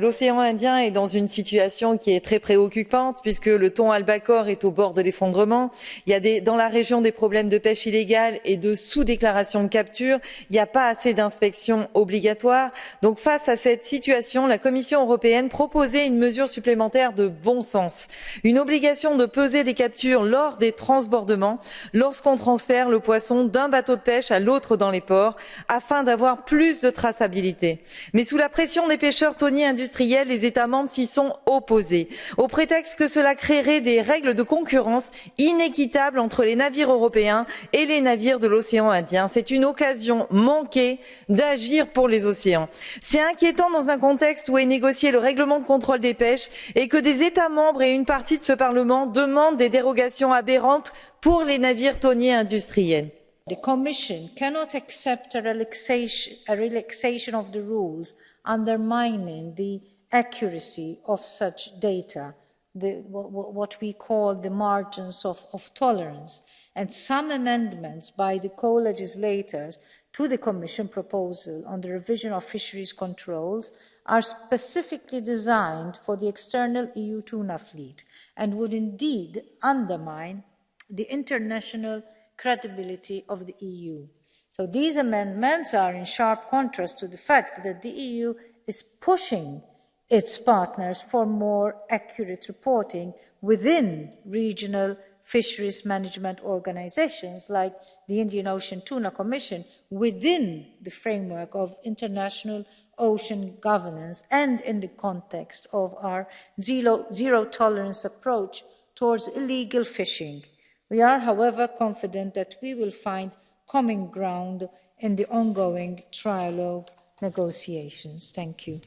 L'océan Indien est dans une situation qui est très préoccupante puisque le thon albacore est au bord de l'effondrement. Il y a des, dans la région des problèmes de pêche illégale et de sous-déclaration de capture. Il n'y a pas assez d'inspections obligatoires. Donc face à cette situation, la Commission européenne proposait une mesure supplémentaire de bon sens. Une obligation de peser des captures lors des transbordements lorsqu'on transfère le poisson d'un bateau de pêche à l'autre dans les ports afin d'avoir plus de traçabilité. Mais sous la pression des pêcheurs thoniers industriels, les États membres s'y sont opposés, au prétexte que cela créerait des règles de concurrence inéquitables entre les navires européens et les navires de l'océan Indien. C'est une occasion manquée d'agir pour les océans. C'est inquiétant dans un contexte où est négocié le règlement de contrôle des pêches et que des États membres et une partie de ce Parlement demandent des dérogations aberrantes pour les navires thoniers industriels. The Commission cannot accept a relaxation, a relaxation of the rules undermining the accuracy of such data, the, what we call the margins of, of tolerance. And some amendments by the co-legislators to the Commission proposal on the revision of fisheries controls are specifically designed for the external EU tuna fleet and would indeed undermine the international credibility of the EU. So these amendments are in sharp contrast to the fact that the EU is pushing its partners for more accurate reporting within regional fisheries management organizations like the Indian Ocean Tuna Commission within the framework of international ocean governance and in the context of our zero, zero tolerance approach towards illegal fishing. We are, however, confident that we will find common ground in the ongoing trilogue negotiations. Thank you.